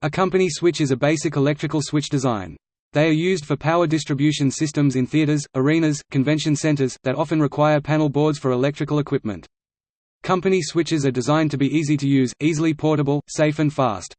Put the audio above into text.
A company switch is a basic electrical switch design. They are used for power distribution systems in theaters, arenas, convention centers, that often require panel boards for electrical equipment. Company switches are designed to be easy to use, easily portable, safe and fast.